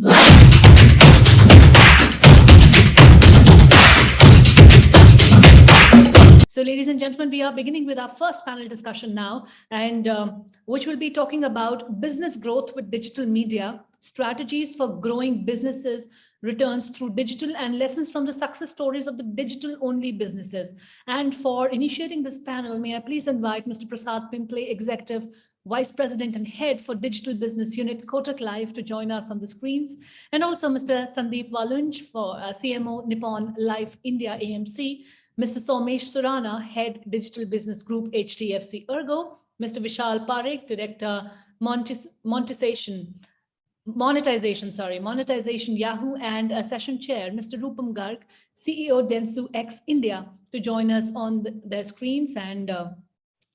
So ladies and gentlemen, we are beginning with our first panel discussion now, and um, which will be talking about business growth with digital media, strategies for growing businesses, returns through digital and lessons from the success stories of the digital only businesses. And for initiating this panel, may I please invite Mr. Prasad Pimple, Executive Vice President and Head for Digital Business Unit, Kotak Life to join us on the screens. And also Mr. Sandeep Walunj for uh, CMO Nippon Life India AMC, Mr. Somesh Surana, Head Digital Business Group, HDFC Ergo, Mr. Vishal Parekh, Director Monetiz Monetization, Monetization, sorry, Monetization Yahoo, and a Session Chair, Mr. Rupam Garg, CEO Dentsu X India, to join us on the, their screens. And uh,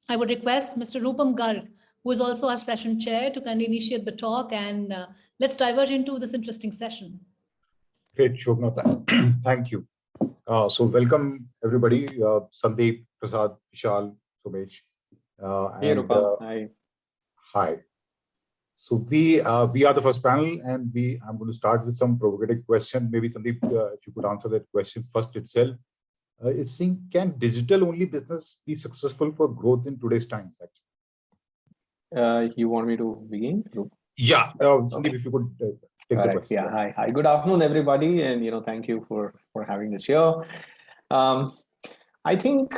I would request Mr. Rupam Garg, who is also our Session Chair, to kind of initiate the talk, and uh, let's diverge into this interesting session. Great, Shobna. Thank you. Uh, so welcome everybody, uh, Sandeep, Prasad, Vishal, Somesh. Uh, hey, and, Rupa. uh, Hi. hi. So we uh, we are the first panel, and we I'm going to start with some provocative question. Maybe Sandeep, uh, if you could answer that question first itself. Uh, it's saying, can digital only business be successful for growth in today's times? Actually. Uh, you want me to begin? Yeah, uh, Sandeep, Okay. if you could uh, take All the right. question. Yeah. Hi. Hi. Good afternoon, everybody. And, you know, thank you for, for having this here. Um, I think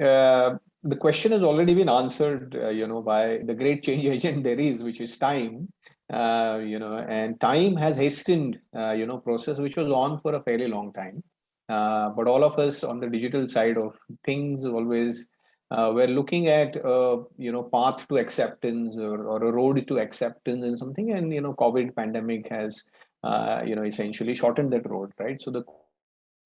uh, the question has already been answered, uh, you know, by the great change agent there is, which is time. Uh, you know, and time has hastened, uh, you know, process which was on for a fairly long time. Uh, but all of us on the digital side of things always uh, we're looking at you know path to acceptance or, or a road to acceptance and something and you know covid pandemic has uh, you know essentially shortened that road right so the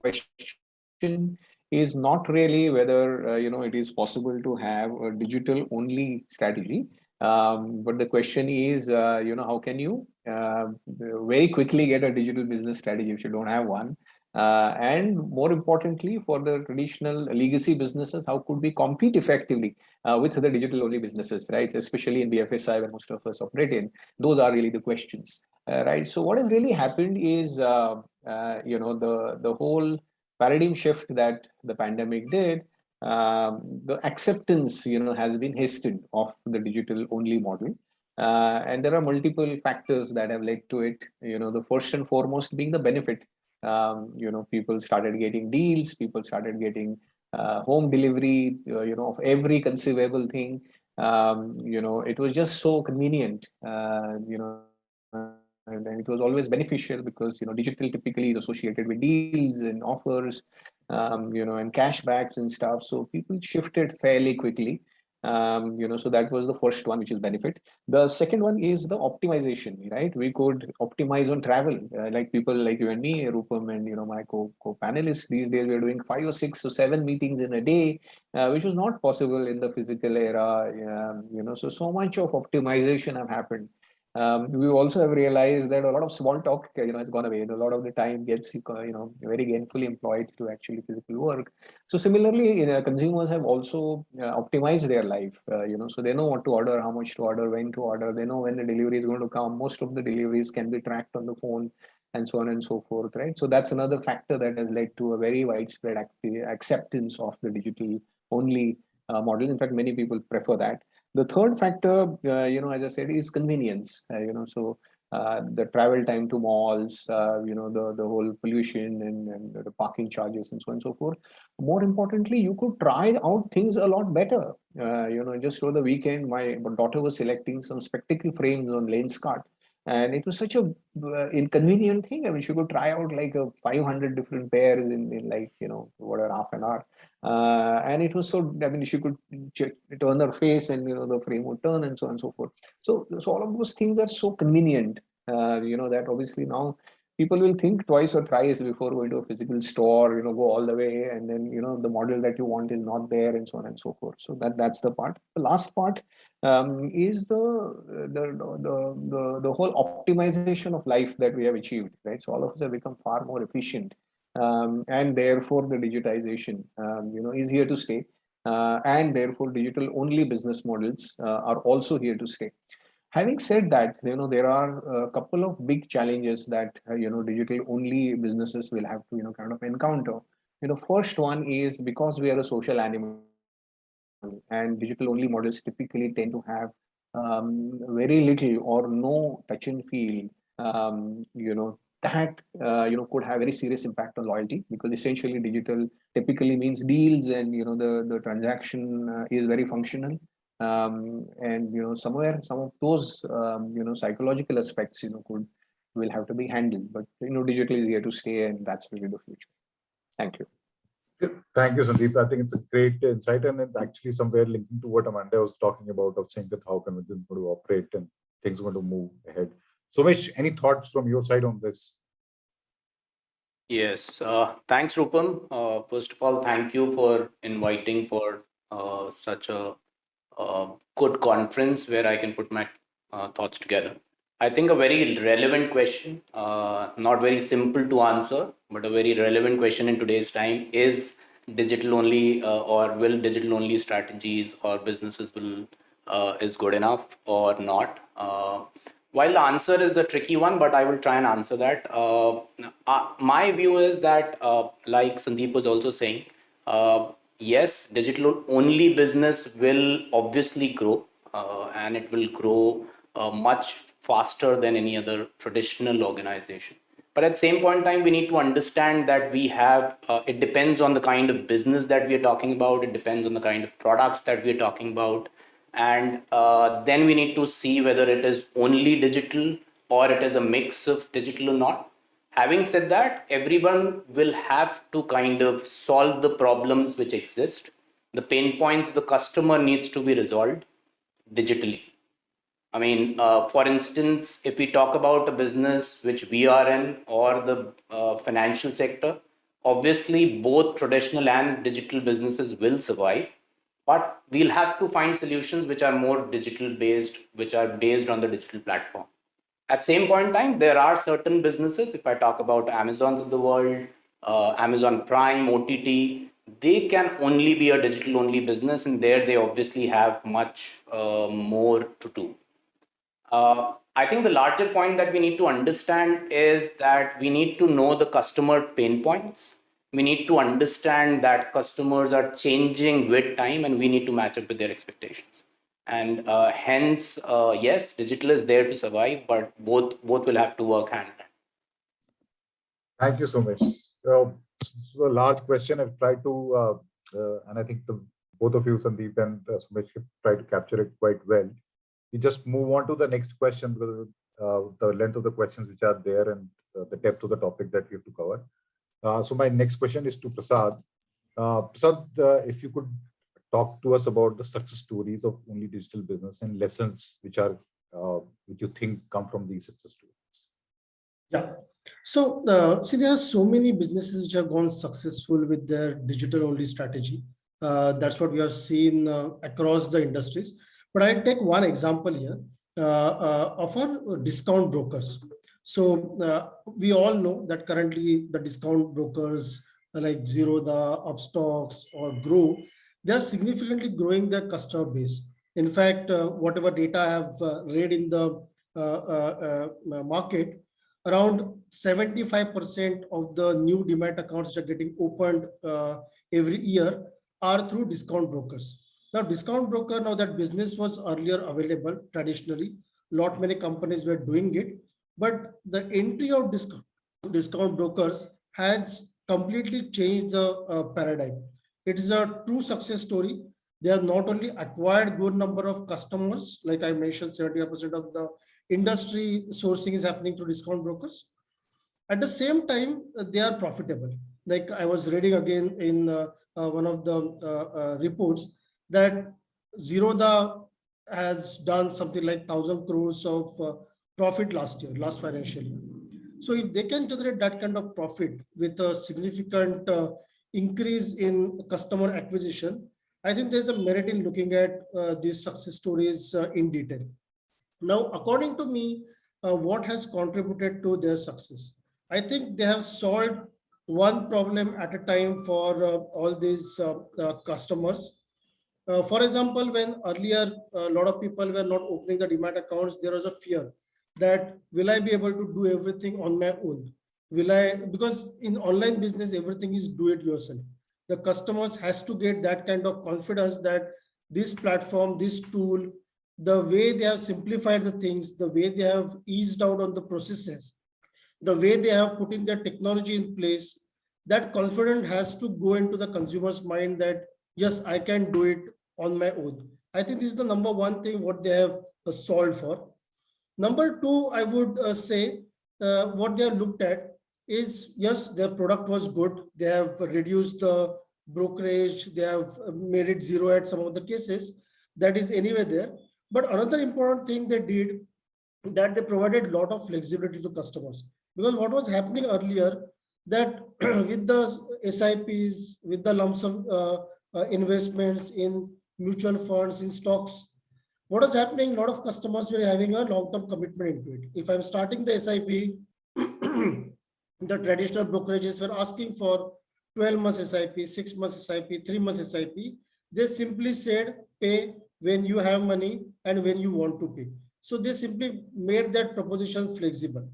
question is not really whether uh, you know it is possible to have a digital only strategy um, but the question is uh, you know how can you uh, very quickly get a digital business strategy if you don't have one uh, and more importantly, for the traditional legacy businesses, how could we compete effectively uh, with the digital only businesses, right? Especially in BFSI where most of us operate in, those are really the questions, uh, right? So what has really happened is, you know, the, the whole paradigm shift that the pandemic did, um, the acceptance, you know, has been hastened of the digital only model. Uh, and there are multiple factors that have led to it, you know, the first and foremost being the benefit um, you know, people started getting deals, people started getting uh, home delivery, uh, you know, of every conceivable thing. Um, you know, it was just so convenient, uh, you know, and, and, it was always beneficial because, you know, digital typically is associated with deals and offers, um, you know, and cashbacks and stuff. So people shifted fairly quickly um, you know, so that was the first one, which is benefit. The second one is the optimization, right? We could optimize on travel, uh, like people like you and me, Rupam and, you know, my co-panelists these days, we're doing five or six or seven meetings in a day, uh, which was not possible in the physical era, um, you know, so, so much of optimization have happened. Um, we also have realized that a lot of small talk, you know, has gone away. And a lot of the time gets, you know, very gainfully employed to actually physical work. So similarly, you know, consumers have also uh, optimized their life, uh, you know, so they know what to order, how much to order, when to order. They know when the delivery is going to come. Most of the deliveries can be tracked on the phone and so on and so forth, right? So that's another factor that has led to a very widespread acceptance of the digital only uh, model. In fact, many people prefer that. The third factor, uh, you know, as I said, is convenience. Uh, you know, so uh, the travel time to malls, uh, you know, the, the whole pollution and, and the parking charges and so on and so forth. More importantly, you could try out things a lot better. Uh, you know, just over the weekend, my daughter was selecting some spectacle frames on Lenskart and it was such a uh, inconvenient thing. I mean she could try out like a 500 different pairs in, in like you know whatever half an hour. Uh, and it was so i mean she could turn her face and you know the frame would turn and so on and so forth. So so all of those things are so convenient uh, you know that obviously now people will think twice or thrice before going to a physical store you know go all the way and then you know the model that you want is not there and so on and so forth so that that's the part the last part um, is the, the, the, the, the whole optimization of life that we have achieved, right? So all of us have become far more efficient um, and therefore the digitization, um, you know, is here to stay. Uh, and therefore digital only business models uh, are also here to stay. Having said that, you know, there are a couple of big challenges that, uh, you know, digital only businesses will have to, you know, kind of encounter. You know, first one is because we are a social animal and digital only models typically tend to have um, very little or no touch and feel, um, you know, that, uh, you know, could have very serious impact on loyalty because essentially digital typically means deals and, you know, the, the transaction uh, is very functional um, and you know somewhere some of those um, you know psychological aspects you know could will have to be handled but you know digital is here to stay and that's really the future thank you Thank you, Sandeep. I think it's a great insight and it's actually somewhere linking to what Amanda was talking about of saying that how convergence is going to operate and things are going to move ahead. So, Mish, any thoughts from your side on this? Yes, uh, thanks, Rupam. Uh, first of all, thank you for inviting for uh, such a good conference where I can put my uh, thoughts together. I think a very relevant question, uh, not very simple to answer, but a very relevant question in today's time is digital only uh, or will digital only strategies or businesses will is good enough or not. While the answer is a tricky one, but I will try and answer that. Uh, uh, my view is that, uh, like Sandeep was also saying, yes, digital only business will obviously grow and it will grow much faster than any other traditional organization. But at the same point in time, we need to understand that we have, uh, it depends on the kind of business that we are talking about. It depends on the kind of products that we are talking about. And uh, then we need to see whether it is only digital or it is a mix of digital or not. Having said that, everyone will have to kind of solve the problems which exist. The pain points the customer needs to be resolved digitally I mean, uh, for instance, if we talk about a business which we are in or the uh, financial sector, obviously both traditional and digital businesses will survive, but we'll have to find solutions which are more digital based, which are based on the digital platform. At same point in time, there are certain businesses, if I talk about Amazons of the world, uh, Amazon Prime, OTT, they can only be a digital only business and there they obviously have much uh, more to do uh, I think the larger point that we need to understand is that we need to know the customer pain points. We need to understand that customers are changing with time and we need to match up with their expectations. And uh, hence, uh, yes, digital is there to survive, but both both will have to work hand in hand. Thank you so much. So, so a large question I've tried to, uh, uh, and I think the, both of you, Sandeep and uh, Somesh, tried to capture it quite well we just move on to the next question because uh, the length of the questions which are there and uh, the depth of the topic that we have to cover. So my next question is to Prasad. Prasad, if you could talk to us about the success stories of only digital business and lessons which are uh, which you think come from these success stories. Yeah. So uh, see, there are so many businesses which have gone successful with their digital only strategy. Uh, that's what we have seen uh, across the industries. But I take one example here uh, uh, of our discount brokers. So we all know that currently the discount brokers like Zerodha, Upstox or Groww, they are significantly growing their customer base. In fact, uh, whatever data I have uh, read in the uh, market, around 75% of the new demat accounts that are getting opened every year are through discount brokers. Now, discount broker, now that business was earlier available traditionally, lot many companies were doing it, but the entry of discount, discount brokers has completely changed the uh, paradigm. It is a true success story. They have not only acquired good number of customers, like I mentioned, 70% of the industry sourcing is happening through discount brokers. At the same time, they are profitable. Like I was reading again in uh, uh, one of the uh, uh, reports, that Zerodha has done something like 1000 crores of uh, profit last year, last financial year. So if they can generate that kind of profit with a significant uh, increase in customer acquisition, I think there's a merit in looking at uh, these success stories uh, in detail. Now, according to me, uh, what has contributed to their success? I think they have solved one problem at a time for uh, all these customers Uh, for example, when earlier a lot of people were not opening the demat accounts, there was a fear that will I be able to do everything on my own? Will I, because in online business, everything is do it yourself. The customers has to get that kind of confidence that this platform, this tool, the way they have simplified the things, the way they have eased out on the processes, the way they have put in their technology in place, that confidence has to go into the consumer's mind that, yes, I can do it on my own. I think this is the number one thing what they have uh, solved for. Number two, I would uh, say uh, what they have looked at is, yes, their product was good. They have reduced the brokerage. They have made it zero at some of the cases. That is anyway there. But another important thing they did that they provided a lot of flexibility to customers because what was happening earlier that with the SIPs, with the lump sum uh, uh, investments in mutual funds, in stocks, what is happening? A lot of customers were having a long-term commitment into it. If I'm starting the SIP, the traditional brokerages were asking for 12 months SIP, six months SIP, three months SIP. They simply said pay when you have money and when you want to pay. So they simply made that proposition flexible.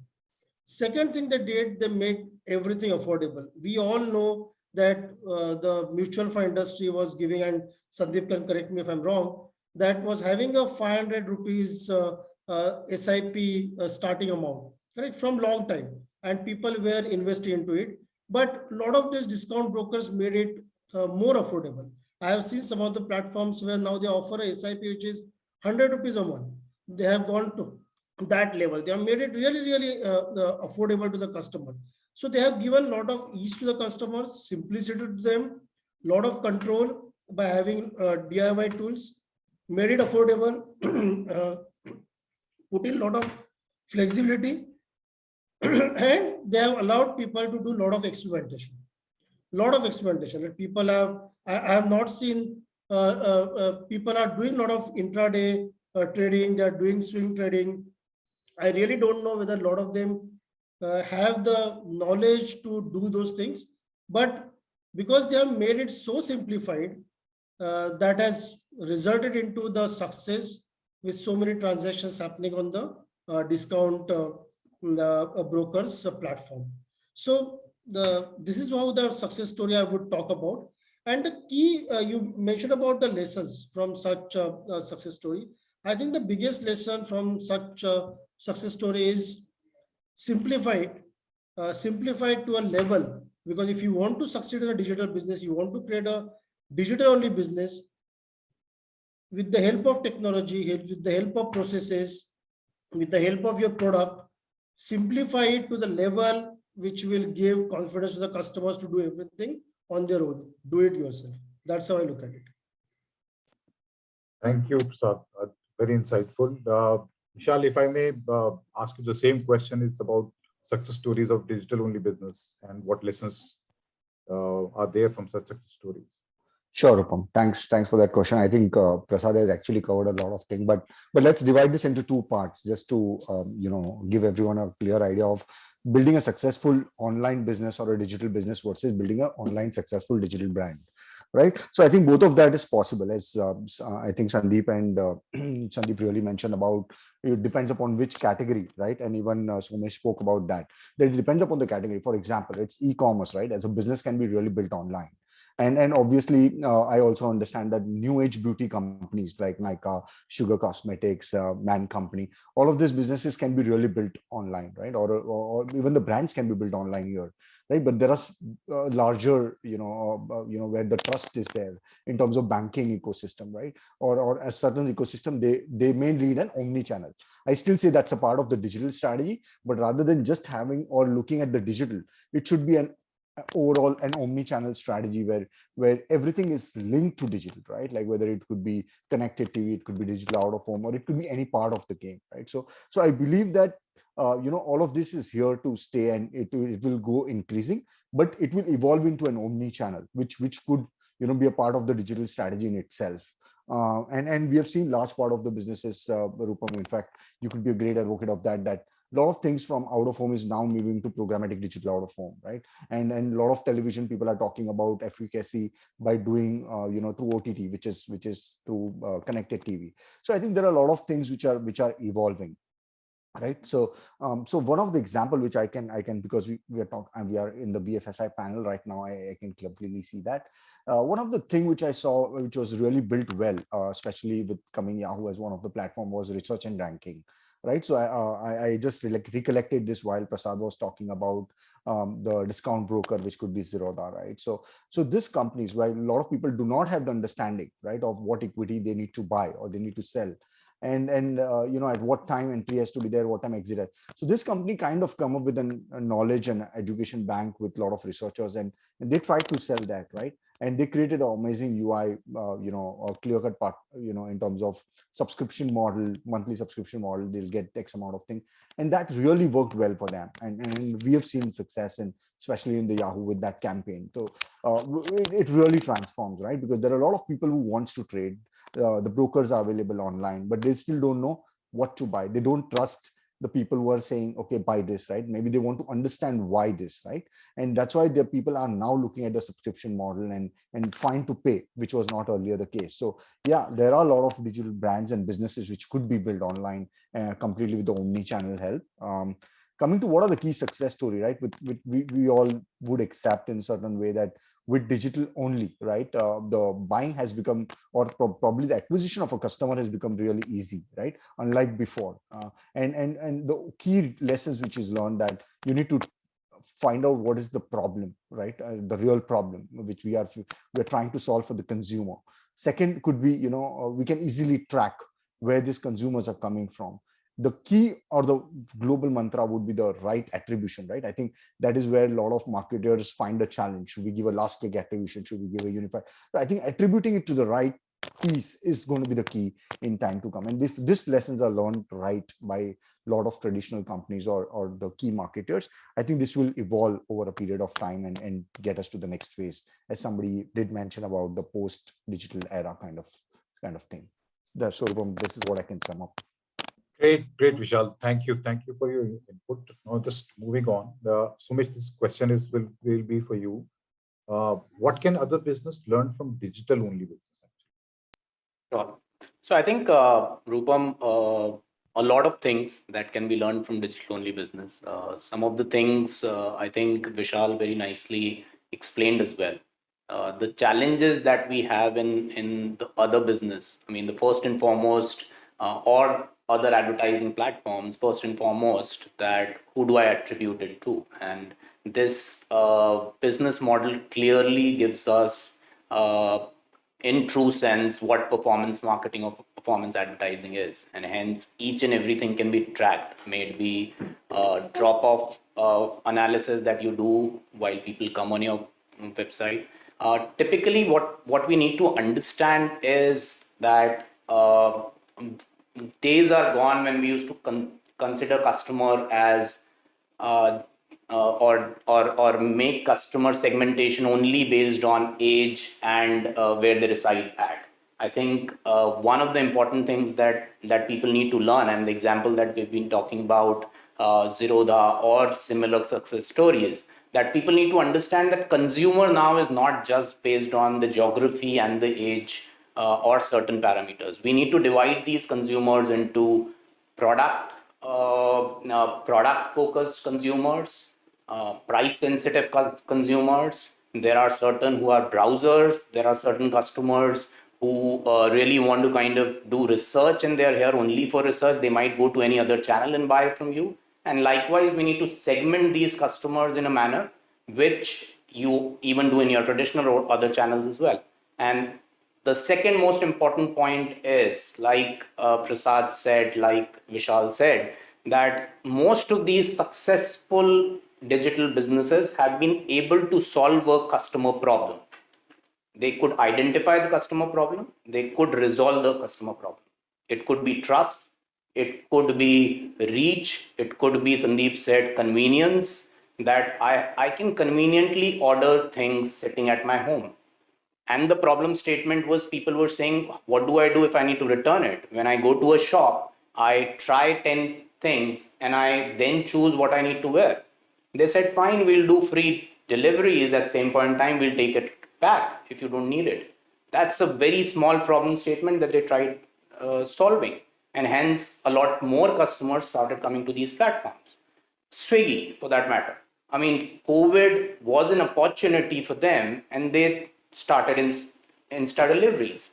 Second thing they did, they made everything affordable. We all know that uh, the mutual fund industry was giving, and Sandeep can correct me if I'm wrong, that was having a 500 rupees uh, uh, SIP uh, starting amount, correct, from long time. And people were investing into it. But a lot of these discount brokers made it uh, more affordable. I have seen some of the platforms where now they offer a SIP which is 100 rupees a month. They have gone to that level. They have made it really, really uh, uh, affordable to the customer. So they have given a lot of ease to the customers, simplicity to them, lot of control by having uh, DIY tools, made it affordable, uh, put in a lot of flexibility, and they have allowed people to do a lot of experimentation. Lot of experimentation. People have, I, I have not seen uh, uh, uh, people are doing a lot of intraday uh, trading, they are doing swing trading. I really don't know whether a lot of them uh, have the knowledge to do those things, but because they have made it so simplified, that has resulted into the success with so many transactions happening on the discount the uh, brokers uh, platform. So the this is how the success story I would talk about. And the key uh, you mentioned about the lessons from such a, success story. I think the biggest lesson from such a success story is simplified, uh, simplified to a level. Because if you want to succeed in a digital business, you want to create a digital only business with the help of technology, with the help of processes, with the help of your product, simplify it to the level which will give confidence to the customers to do everything on their own. Do it yourself. That's how I look at it. Thank you, Prasad. Uh, very insightful. Uh, if I may uh, ask you the same question, it's about success stories of digital only business and what lessons uh, are there from such success stories? Sure, Rupam. Thanks. Thanks for that question. I think uh, Prasad has actually covered a lot of things, but but let's divide this into two parts just to um, you know give everyone a clear idea of building a successful online business or a digital business versus building an online successful digital brand right so i think both of that is possible as uh, i think sandeep and uh, sandeep really mentioned about it depends upon which category right and even uh, Somesh spoke about that that it depends upon the category for example it's e-commerce right as a business can be really built online and and obviously uh, i also understand that new age beauty companies like Nykaa, sugar cosmetics uh, man company all of these businesses can be really built online right? Or, or, or even the brands can be built online here right? But there are uh, larger you know uh, you know where the trust is there in terms of banking ecosystem right? Or or a certain ecosystem they they may need an omni channel i still say that's a part of the digital strategy but rather than just having or looking at the digital it should be an overall an omni-channel strategy where where everything is linked to digital right? Like whether it could be connected tv it could be digital out of home or it could be any part of the game right? So so i believe that uh, you know all of this is here to stay and it, it will go increasing but it will evolve into an omni-channel which which could you know be a part of the digital strategy in itself. Uh, and and we have seen large part of the businesses uh, Rupam, in fact you could be a great advocate of that that a lot of things from out of home is now moving to programmatic digital out of home, right? And and a lot of television people are talking about efficacy by doing, uh, you know, through OTT, which is which is through uh, connected TV. So I think there are a lot of things which are which are evolving right so um so one of the example which i can i can because we, we are talking and we are in the bfsi panel right now i, I can completely see that uh, one of the thing which i saw which was really built well uh, especially with coming yahoo as one of the platform was research and ranking right? So i uh, I, just re recollected this while prasad was talking about um, the discount broker which could be zerodha right? So so this companies while a lot of people do not have the understanding right of what equity they need to buy or they need to sell and and uh, you know at what time entry has to be there what time exit has. so this company kind of come up with an, a knowledge and education bank with a lot of researchers and, and they try to sell that right? And they created an amazing ui uh, you know a clear cut part you know in terms of subscription model monthly subscription model they'll get x amount of thing. And that really worked well for them. And, and we have seen success in especially in the yahoo with that campaign. So uh, it, it really transforms right? Because there are a lot of people who wants to trade uh, the brokers are available online, but they still don't know what to buy. They don't trust the people who are saying, okay, buy this, right? Maybe they want to understand why this, right? And that's why the people are now looking at the subscription model and, and fine to pay, which was not earlier the case. So yeah, there are a lot of digital brands and businesses which could be built online uh, completely with the omni-channel help. Um, coming to what are the key success story, right? With, with we, we all would accept in a certain way that with digital only, right? Uh, the buying has become, or pro probably the acquisition of a customer has become really easy, right? Unlike before. Uh, and, and, and the key lessons which is learned that you need to find out what is the problem, right? Uh, the real problem which we are we're trying to solve for the consumer. Second could be, you know, uh, we can easily track where these consumers are coming from the key or the global mantra would be the right attribution, right? I think that is where a lot of marketers find a challenge. Should we give a last click attribution? Should we give a unified? So I think attributing it to the right piece is going to be the key in time to come. And if these lessons are learned right by a lot of traditional companies or, or the key marketers, I think this will evolve over a period of time and, and get us to the next phase, as somebody did mention about the post-digital era kind of kind of thing. That's so this is what I can sum up. Great, great, Vishal. Thank you. Thank you for your input. Now, just moving on. Uh, Sumit, this question is will, will be for you. Uh, what can other business learn from digital only business? Sure. So I think, uh, Rupam, uh, a lot of things that can be learned from digital only business. Uh, some of the things uh, I think Vishal very nicely explained as well. Uh, the challenges that we have in in the other business. I mean, the first and foremost, uh, or other advertising platforms first and foremost that who do i attribute it to? And this uh, business model clearly gives us uh, in true sense what performance marketing or performance advertising is. And hence each and everything can be tracked. May it be uh, drop off uh, analysis that you do while people come on your website. Uh, typically what what we need to understand is that uh, days are gone when we used to con- consider customer as uh, uh, or or or make customer segmentation only based on age and uh, where they reside at. I think uh, one of the important things that that people need to learn, and the example that we've been talking about, uh, Zerodha or similar success stories, that people need to understand that consumer now is not just based on the geography and the age uh, or certain parameters. We need to divide these consumers into product uh, product focused consumers, uh, price sensitive consumers. There are certain who are browsers. There are certain customers who uh, really want to kind of do research and they're here only for research. They might go to any other channel and buy from you. And likewise, we need to segment these customers in a manner which you even do in your traditional or other channels as well. And the second most important point is, like uh, Prasad said, like Vishal said, that most of these successful digital businesses have been able to solve a customer problem. They could identify the customer problem, they could resolve the customer problem. It could be trust, it could be reach, it could be, Sandeep said, convenience, that I, I can conveniently order things sitting at my home and the problem statement was people were saying what do i do if i need to return it when i go to a shop i try 10 things and I then choose what I need to wear. They said, fine, we'll do free deliveries at same point in time, we'll take it back if you don't need it. That's a very small problem statement that they tried uh, solving. And hence a lot more customers started coming to these platforms. Swiggy, for that matter. I mean, COVID was an opportunity for them and they started in Insta deliveries,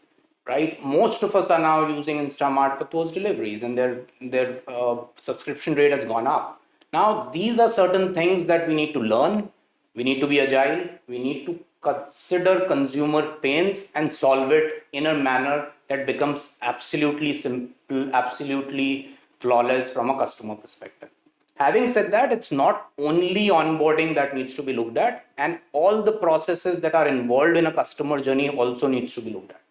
right? Most of us are now using Instamart for those deliveries and their, their uh, subscription rate has gone up. Now, these are certain things that we need to learn. We need to be agile. We need to consider consumer pains and solve it in a manner that becomes absolutely simple, absolutely flawless from a customer perspective. Having said that, it's not only onboarding that needs to be looked at, and all the processes that are involved in a customer journey also needs to be looked at.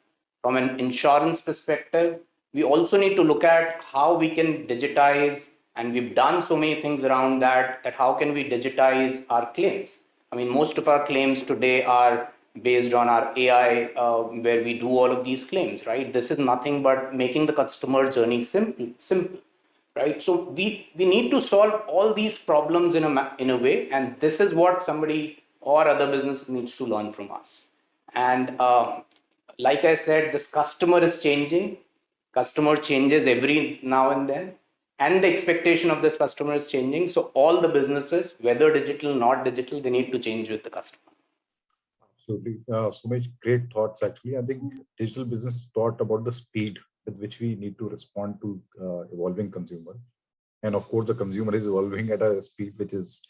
From an insurance perspective, we also need to look at how we can digitize, and we've done so many things around that, that how can we digitize our claims? I mean, most of our claims today are based on our AI, uh, where we do all of these claims, right? This is nothing but making the customer journey simple, simple right? So we we need to solve all these problems in a in a way and this is what somebody or other business needs to learn from us. And uh, like i said this customer is changing. Customer changes every now and then and the expectation of this customer is changing. So all the businesses whether digital not digital they need to change with the customer. Absolutely. Uh, so much great thoughts actually. I think digital business taught about the speed with which we need to respond to uh, evolving consumer. And of course, the consumer is evolving at a speed which is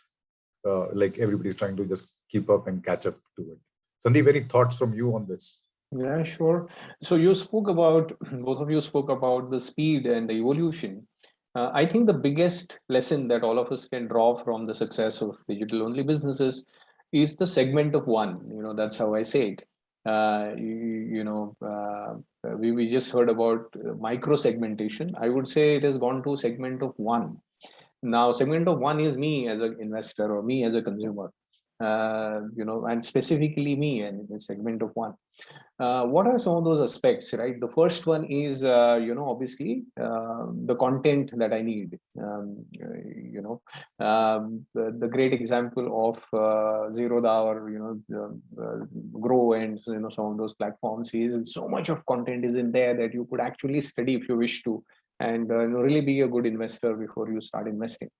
uh, like everybody's trying to just keep up and catch up to it. Sandeep, any thoughts from you on this? Yeah, sure. So you spoke about, both of you spoke about the speed and the evolution. Uh, I think the biggest lesson that all of us can draw from the success of digital only businesses is the segment of one, you know, that's how I say it. Uh, you, you, know, uh, we, we just heard about micro segmentation. I would say it has gone to segment of one. Now, segment of one is me as an investor or me as a consumer uh, you know, and specifically me and segment of one. Uh, what are some of those aspects, right? The first one is, uh, you know, obviously uh, the content that I need. Um, you know, um, the, the, great example of uh, Zerodha or, you know, Groww and, you know, some of those platforms is so much of content is in there that you could actually study if you wish to and uh, really be a good investor before you start investing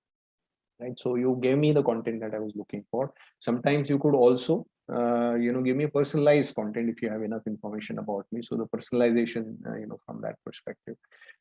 right so you gave me the content that i was looking for sometimes you could also uh, you know give me personalized content if you have enough information about me. So the personalization uh, you know from that perspective.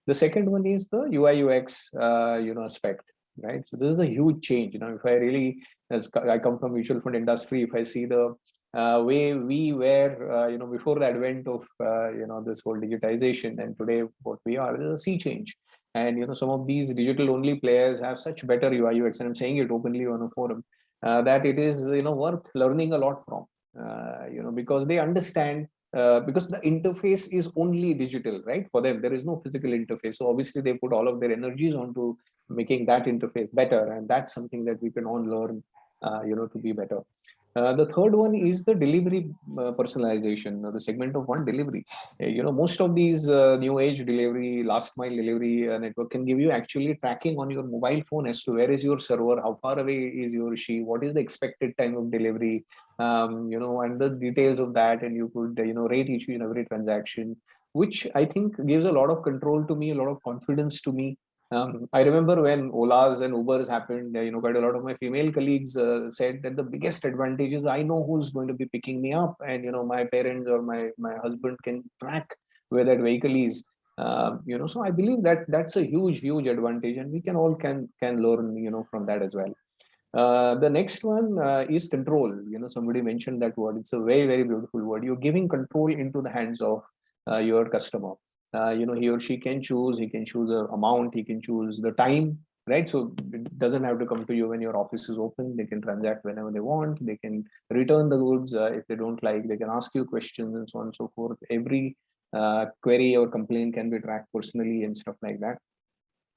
The second one is the ui ux uh, you know aspect right? So this is a huge change. You know if i really as i come from mutual fund industry if i see the uh, way we were uh, you know before the advent of uh, you know this whole digitization and today what we are is a sea change. And you know some of these digital only players have such better ui ux and i'm saying it openly on a forum uh, that it is you know worth learning a lot from uh, you know because they understand uh, because the interface is only digital right? For them there is no physical interface. So obviously they put all of their energies onto making that interface better and that's something that we can all learn uh, you know to be better uh, the third one is the delivery uh, personalization, the segment of one delivery. Uh, you know, most of these uh, new age delivery, last mile delivery uh, network can give you actually tracking on your mobile phone as to where is your server, how far away is your she, what is the expected time of delivery, um, you know, and the details of that. And you could, you know, rate each and every transaction, which I think gives a lot of control to me, a lot of confidence to me um, I remember when Olas and Ubers happened, you know, quite a lot of my female colleagues uh, said that the biggest advantage is I know who's going to be picking me up and, you know, my parents or my, my husband can track where that vehicle is. Uh, you know, so I believe that that's a huge, huge advantage and we can all can, can learn, you know, from that as well. Uh, the next one uh, is control. You know, somebody mentioned that word. It's a very, very beautiful word. You're giving control into the hands of uh, your customer uh, you know, he or she can choose, he can choose the amount, he can choose the time, right? So it doesn't have to come to you when your office is open. They can transact whenever they want. They can return the goods uh, if they don't like. They can ask you questions and so on and so forth. Every uh, query or complaint can be tracked personally and stuff like that.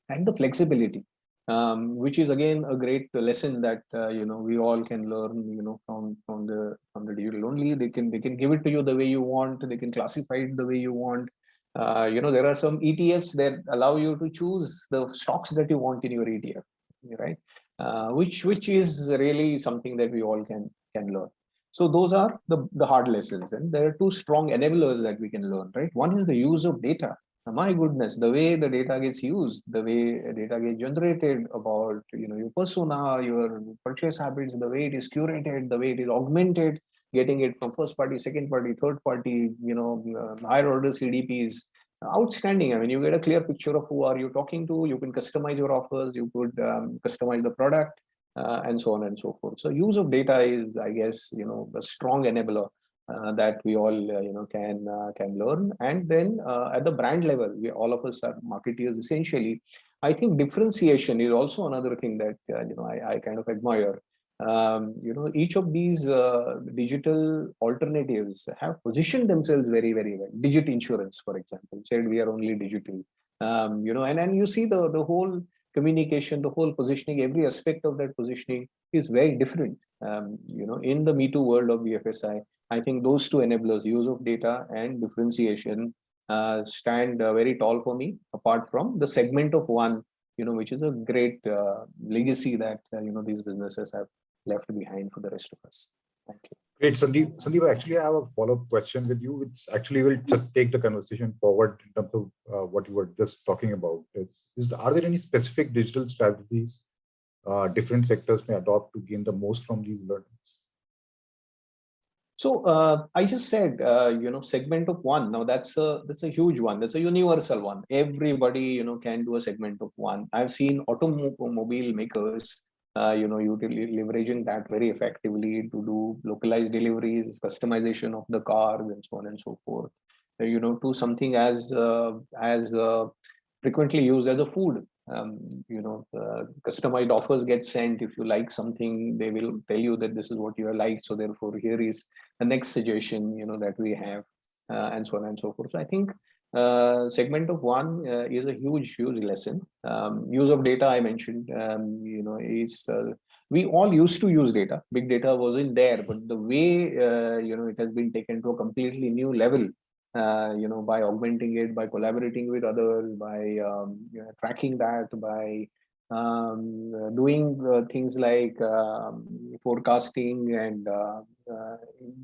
And the flexibility, um, which is again a great lesson that uh, you know we all can learn. You know from from the from the digital only. They can they can give it to you the way you want. They can classify it the way you want Uh, you know, there are some ETFs that allow you to choose the stocks that you want in your ETF, right? Uh, which which is really something that we all can can learn. So those are the, the hard lessons. And there are two strong enablers that we can learn, right? One is the use of data. My goodness, the way the data gets used, the way data gets generated about you know your persona, your purchase habits, the way it is curated, the way it is augmented, getting it from first party, second party, third party, you know, uh, higher order CDPs, outstanding. I mean, you get a clear picture of who are you talking to. You can customize your offers. You could um, customize the product uh, and so on and so forth. So use of data is, I guess, you know, a strong enabler uh, that we all, uh, you know, can uh, can learn. And then uh, at the brand level, we all of us are marketeers essentially. I think differentiation is also another thing that, uh, you know, I, I kind of admire. Um, you know, each of these digital alternatives have positioned themselves very, very well. Digit insurance, for example, said we are only digital. Um, you know, and, and you see the, the whole communication, the whole positioning, every aspect of that positioning is very different. Um, you know, in the Me Too world of BFSI, I think those two enablers, use of data and differentiation, uh, stand uh, very tall for me. Apart from the segment of one, you know, which is a great uh, legacy that uh, you know these businesses have left behind for the rest of us. Thank you. Great, Sandeep. Sandeep, actually, I have a follow-up question with you, which actually will just take the conversation forward in terms of uh, what you were just talking about. Is, is are there any specific digital strategies uh, different sectors may adopt to gain the most from these learnings? So uh, I just said, uh, you know, segment of one. Now that's a that's a huge one. That's a universal one. Everybody, you know, can do a segment of one. I've seen automobile makers uh, you know, leveraging that very effectively to do localized deliveries, customization of the cars, and so on and so forth. Uh, you know, to something as uh, as uh, frequently used as a food. Um, you know, customized offers get sent. If you like something, they will tell you that this is what you like. So therefore, here is the next suggestion. You know that we have, uh, and so on and so forth. So I think uh, segment of one uh, is a huge, huge lesson. Um, use of data I mentioned, um, you know, is uh, we all used to use data. Big data wasn't there, but the way uh, you know it has been taken to a completely new level. Uh, you know, by augmenting it, by collaborating with others, by um, you know, tracking that, by um, doing uh, things like um, forecasting and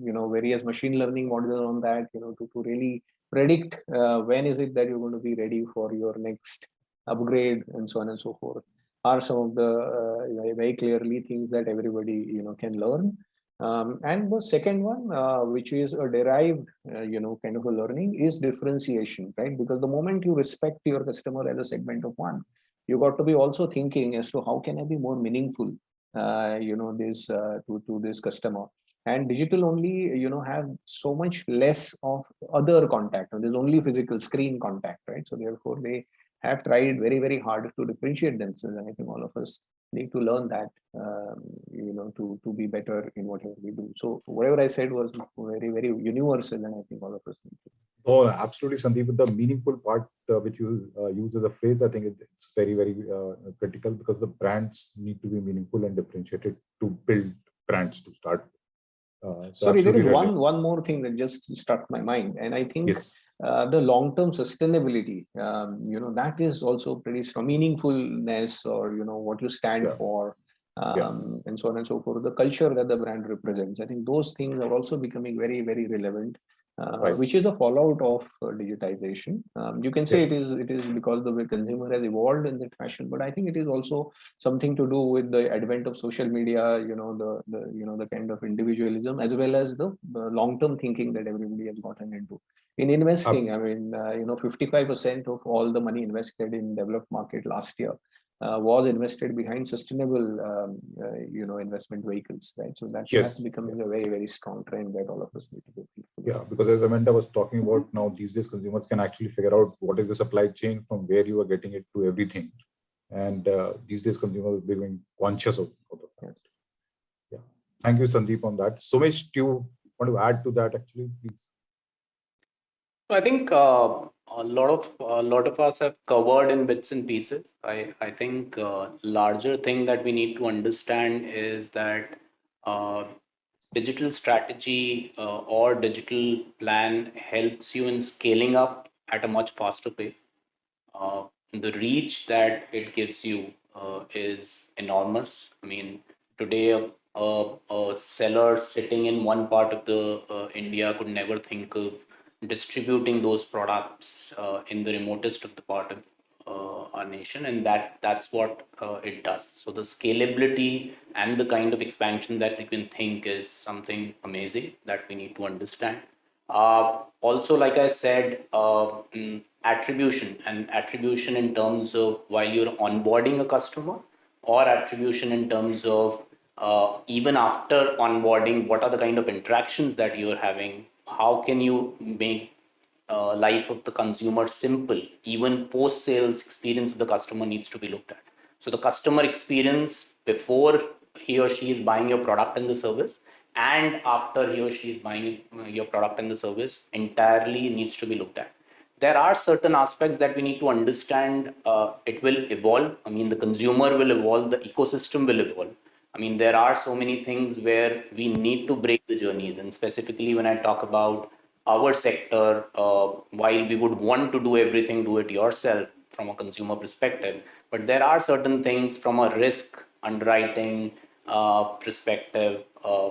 you know various machine learning models on that. You know, to to really predict uh, when is it that you're going to be ready for your next upgrade and so on and so forth are some of the uh, very clearly things that everybody you know can learn. Um, and the second one uh, which is a derived uh, you know kind of a learning is differentiation right? Because the moment you respect your customer as a segment of one you got to be also thinking as to how can i be more meaningful uh, you know this uh, to to this customer and digital only you know have so much less of other contact. There's only physical screen contact right? So therefore they have tried very very hard to differentiate themselves. And i think all of us need to learn that um, you know to to be better in whatever we do. So whatever i said was very very universal and i think all of us need to. Oh, absolutely, Sandeep. The meaningful part uh, which you uh, use as a phrase, I think it's very, very uh, critical because the brands need to be meaningful and differentiated to build brands to start uh, so Sorry, there is right. one one more thing that just struck my mind, and I think yes. uh, the long-term sustainability, um, you know, that is also pretty strong. Meaningfulness, or you know, what you stand yeah. for, um, yeah. and so on and so forth. The culture that the brand represents. I think those things are also becoming very, very relevant uh, right. which is a fallout of uh, digitization. Um, you can say yeah. it is it is because the way consumer has evolved in that fashion, but I think it is also something to do with the advent of social media. You know the the you know the kind of individualism as well as the, the long term thinking that everybody has gotten into. In investing, I mean, uh, you know, 55% of all the money invested in developed market last year uh, was invested behind sustainable, um, uh, you know, investment vehicles, right? So that yes. has becoming a very, very strong trend that all of us need to be. Yeah, because as Amanda was talking about now, these days consumers can actually figure out what is the supply chain from where you are getting it to everything. And uh, these days consumers are becoming conscious of, of the fact. Yeah. Thank you, Sandeep, on that. Somesh do you want to add to that actually, please? I think uh, a lot of a lot of us have covered in bits and pieces. I I think uh, larger thing that we need to understand is that uh, digital strategy uh, or digital plan helps you in scaling up at a much faster pace. Uh, the reach that it gives you uh, is enormous. I mean, today a, a, a seller sitting in one part of the uh, India could never think of distributing those products uh, in the remotest of the part of uh, our nation, and that that's what uh, it does. So the scalability and the kind of expansion that we can think is something amazing that we need to understand. Uh, also, like I said, uh, mm, attribution and attribution in terms of while you're onboarding a customer or attribution in terms of uh, even after onboarding, what are the kind of interactions that you're having? How can you make uh, life of the consumer simple? Even post sales experience of the customer needs to be looked at. So the customer experience before he or she is buying your product and the service and after he or she is buying uh, your product and the service entirely needs to be looked at there are certain aspects that we need to understand uh, it will evolve i mean the consumer will evolve the ecosystem will evolve i mean there are so many things where we need to break the journeys. And specifically when i talk about our sector uh, while we would want to do everything do it yourself from a consumer perspective but there are certain things from a risk underwriting uh, perspective uh,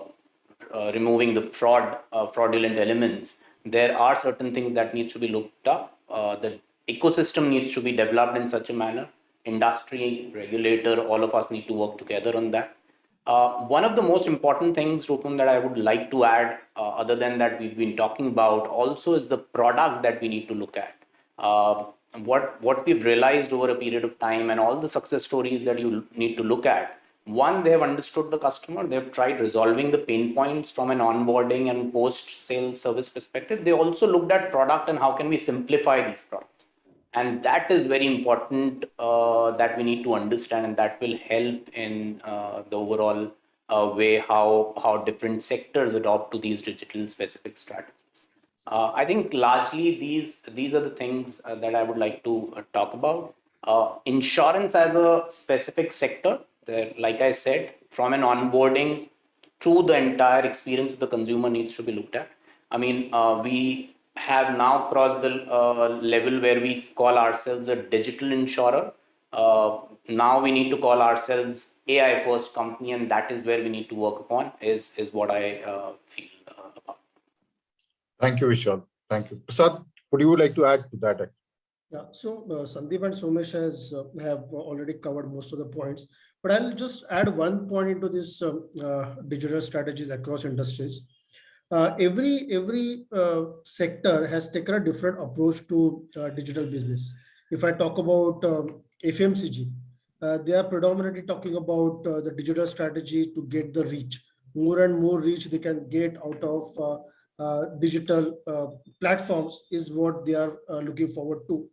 uh, removing the fraud uh, fraudulent elements. There are certain things that need to be looked up. Uh, the ecosystem needs to be developed in such a manner. Industry regulator all of us need to work together on that uh, one of the most important things Rupam, that i would like to add uh, other than that we've been talking about also is the product that we need to look at. Uh, what what we've realized over a period of time and all the success stories that you need to look at. One they have understood the customer. They've tried resolving the pain points from an onboarding and post-sale service perspective. They also looked at product and how can we simplify these products and that is very important uh, that we need to understand and that will help in uh, the overall uh, way how how different sectors adopt to these digital specific strategies uh, i think largely these these are the things uh, that i would like to uh, talk about insurance as a specific sector like I said, from an onboarding to the entire experience of the consumer needs to be looked at. I mean, we have now crossed the uh, level where we call ourselves a digital insurer. Uh, now we need to call ourselves AI first company, and that is where we need to work upon. Is is what I uh, feel uh, about. Thank you, Vishal. Thank you. Prasad, would you like to add to that? Yeah, so uh, Sandeep and Somesh has uh, have already covered most of the points. But I'll just add one point into this um, uh, digital strategies across industries. Uh, every every uh, sector has taken a different approach to uh, digital business. If I talk about um, FMCG, uh, they are predominantly talking about uh, the digital strategy to get the reach. More and more reach they can get out of digital platforms is what they are looking forward to.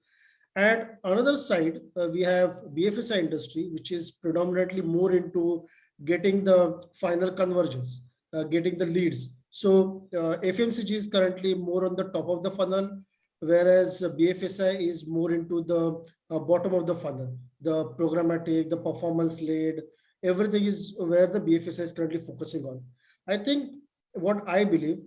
And another side, uh, we have BFSI industry, which is predominantly more into getting the final conversions, uh, getting the leads. So uh, FMCG is currently more on the top of the funnel, whereas BFSI is more into the uh, bottom of the funnel, the programmatic, the performance led, everything is where the BFSI is currently focusing on. I think what I believe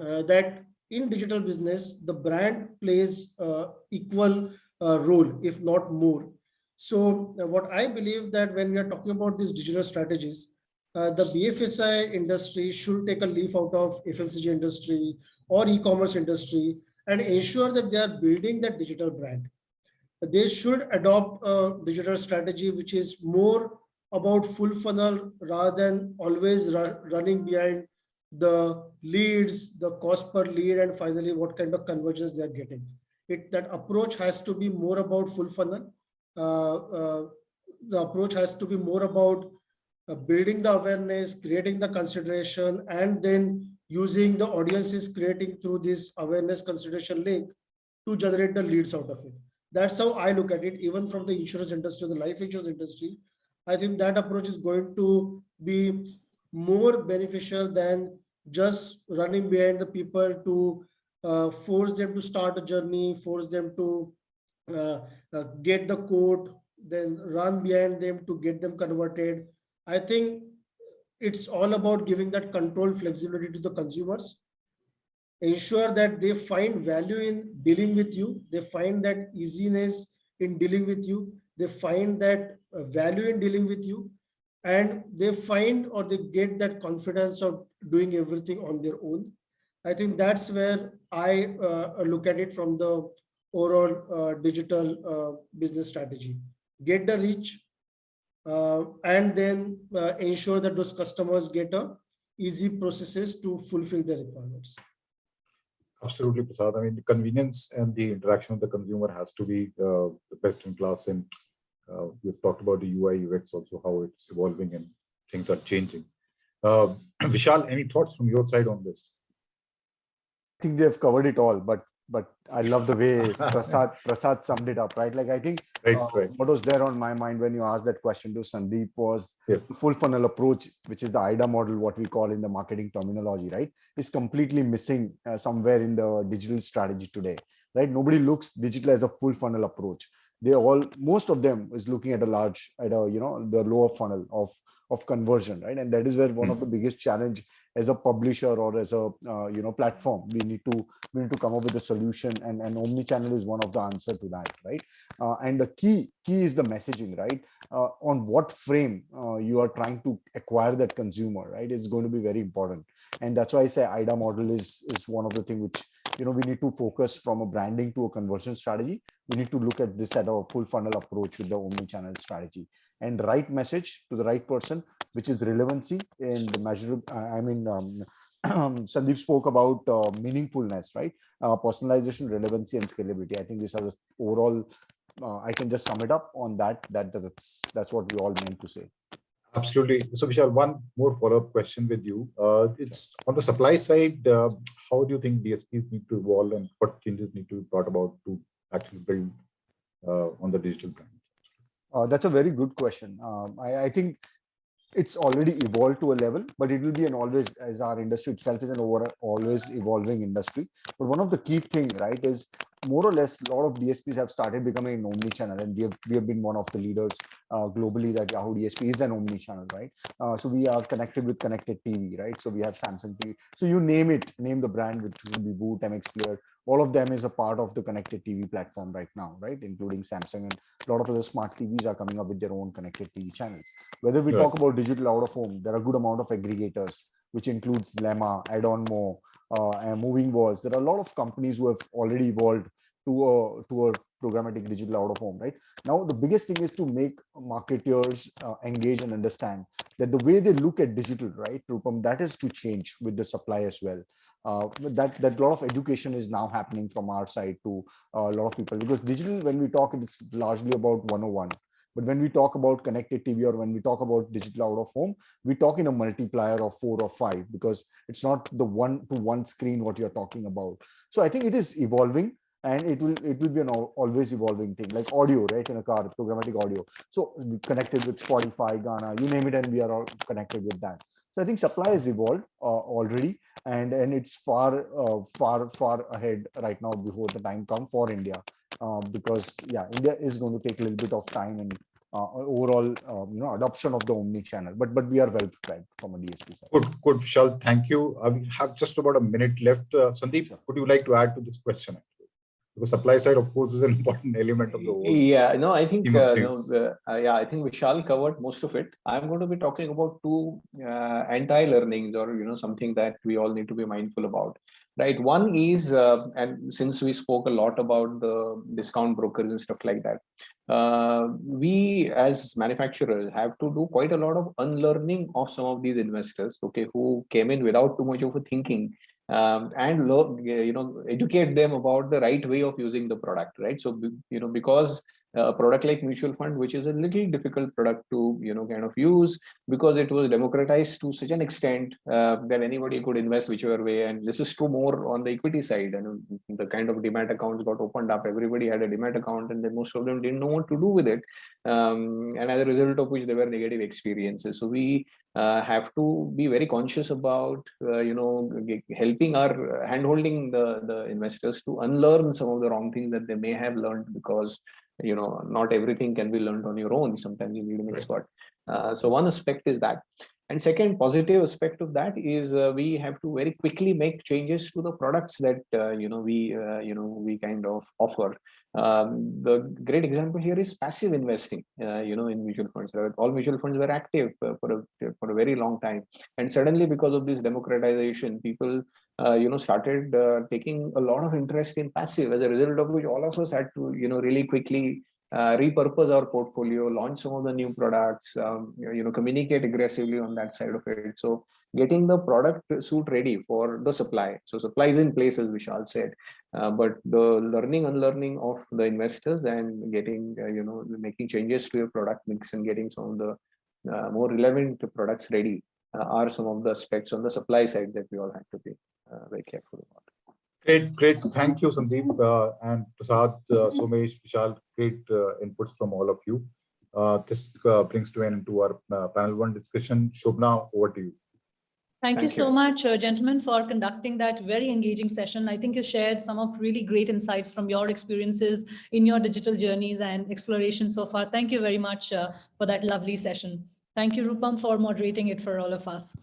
uh, that in digital business, the brand plays uh, equal uh, role, if not more. So uh, what I believe that when we are talking about these digital strategies, uh, the BFSI industry should take a leaf out of FMCG industry or e-commerce industry and ensure that they are building that digital brand. They should adopt a digital strategy which is more about full funnel rather than always running behind the leads, the cost per lead, and finally what kind of conversions they are getting it that approach has to be more about full funnel. Uh, uh, the approach has to be more about building the awareness, creating the consideration, and then using the audiences creating through this awareness consideration link to generate the leads out of it. That's how I look at it, even from the insurance industry, the life insurance industry. I think that approach is going to be more beneficial than just running behind the people to uh, force them to start a journey, force them to uh, uh, get the quote, then run behind them to get them converted. I think it's all about giving that control flexibility to the consumers. ensure that they find value in dealing with you. They find that easiness in dealing with you. They find that uh, value in dealing with you. And they find or they get that confidence of doing everything on their own. I think that's where I uh, look at it from the overall uh, digital uh, business strategy. Get the reach and then uh, ensure that those customers get a easy processes to fulfill their requirements. Absolutely, Prasad. I mean, the convenience and the interaction of the consumer has to be uh, the best in class. And uh, we've talked about the UI UX also, how it's evolving and things are changing. Uh, Vishal, any thoughts from your side on this? I think they've covered it all, but but I love the way Prasad Prasad summed it up, right? Like I think Right, uh, right. what was there on my mind when you asked that question to Sandeep was Yeah. the full funnel approach, which is the AIDA model, what we call in the marketing terminology, right? Is completely missing uh, somewhere in the digital strategy today, right? Nobody looks digital as a full funnel approach. They all, most of them is looking at a large, at a, you know, the lower funnel of of conversion, right? And that is where one of the biggest challenge as a publisher or as a uh, you know platform we need to we need to come up with a solution and and omni-channel is one of the answer to that right? Uh, and the key key is the messaging right? Uh, on what frame uh, you are trying to acquire that consumer right is going to be very important. And that's why i say AIDA model is is one of the thing which you know we need to focus from a branding to a conversion strategy. We need to look at this at a full funnel approach with the omni-channel strategy and right message to the right person which is relevancy and the measure i mean um, sandeep spoke about uh, meaningfulness right uh, personalization relevancy and scalability i think these are the overall uh, i can just sum it up on that that that's that's what we all meant to say Absolutely. So Vishal, one more follow-up question with you. Uh, it's on the supply side, uh, how do you think DSPs need to evolve and what changes need to be brought about to actually build uh, on the digital brand? Uh, that's a very good question. Um, I, I think it's already evolved to a level, but it will be an always, as our industry itself is an over always evolving industry. But one of the key thing, right, is more or less a lot of DSPs have started becoming an omni-channel, and we have we have been one of the leaders uh, globally that Yahoo DSP is an omni-channel, right? Uh, so we are connected with connected TV, right? So we have Samsung TV. So you name it, name the brand, which will be Voot, MX Player, all of them is a part of the connected TV platform right now, right? Including Samsung and a lot of other smart TVs are coming up with their own connected TV channels. Whether we Right. talk about digital out of home, there are a good amount of aggregators, which includes Lemma, Adonmo, uh, and Moving Walls. There are a lot of companies who have already evolved to a to a programmatic digital out of home, right? Now, the biggest thing is to make marketers uh, engage and understand that the way they look at digital, right, Rupam, that is to change with the supply as well. Uh, that that lot of education is now happening from our side to uh, a lot of people. Because digital when we talk it's largely about 101 but when we talk about connected tv or when we talk about digital out of home we talk in a multiplier of four or five because it's not the one to one screen what you're talking about. So i think it is evolving and it will it will be an al- always evolving thing like audio right in a car programmatic audio so we connected with spotify Gaana you name it and we are all connected with that so i think supply has evolved uh, already and and it's far uh, far far ahead right now before the time come for india uh, because yeah india is going to take a little bit of time and uh, overall um, you know adoption of the omni channel but but we are well prepared from a dsp side Good, good, Vishal. Thank you. Uh, we have just about a minute left. Uh, Sandeep, Sure. would you like to add to this question? Because supply side, of course, is an important element of the whole. Yeah, no, I think, uh, no, uh, uh, yeah, I think Vishal covered most of it. I'm going to be talking about two uh, anti-learnings or, you know, something that we all need to be mindful about, right? One is, uh, and since we spoke a lot about the discount brokers and stuff like that, uh, we as manufacturers have to do quite a lot of unlearning of some of these investors, okay, who came in without too much of a thinking um, and you know educate them about the right way of using the product right? So you know because a product like mutual fund which is a little difficult product to you know kind of use because it was democratized to such an extent uh, that anybody could invest whichever way. And this is true more on the equity side. And the kind of demat accounts got opened up. Everybody had a demat account and then most of them didn't know what to do with it. Um, and as a result of which there were negative experiences. So we uh, have to be very conscious about uh, you know helping our handholding the the investors to unlearn some of the wrong things that they may have learned because you know not everything can be learned on your own. Sometimes you need an expert uh, so one aspect is that And second positive aspect of that is uh, we have to very quickly make changes to the products that uh, you know we uh, you know we kind of offer. Um, the great example here is passive investing. Uh, you know, in mutual funds, all mutual funds were active uh, for a for a very long time, and suddenly because of this democratization, people uh, you know started taking a lot of interest in passive. As a result of which, all of us had to you know really quickly uh, repurpose our portfolio, launch some of the new products, um, you know, communicate aggressively on that side of it. So getting the product suite ready for the supply. So supply is in place, as Vishal said, uh, but the learning, unlearning of the investors and getting, uh, you know, making changes to your product mix and getting some of the uh, more relevant products ready uh, are some of the aspects on the supply side that we all have to be uh, very careful about. Great, great. Thank you, Sandeep uh, and Prasad, uh, Somesh, Vishal. Great uh, inputs from all of you. Uh, this uh, brings to an end to our uh, panel one discussion. Shobna, over to you. Thank you Thank so much, uh, gentlemen, for conducting that very engaging session. I think you shared some of really great insights from your experiences in your digital journeys and exploration so far. Thank you very much uh, for that lovely session. Thank you, Rupam, for moderating it for all of us.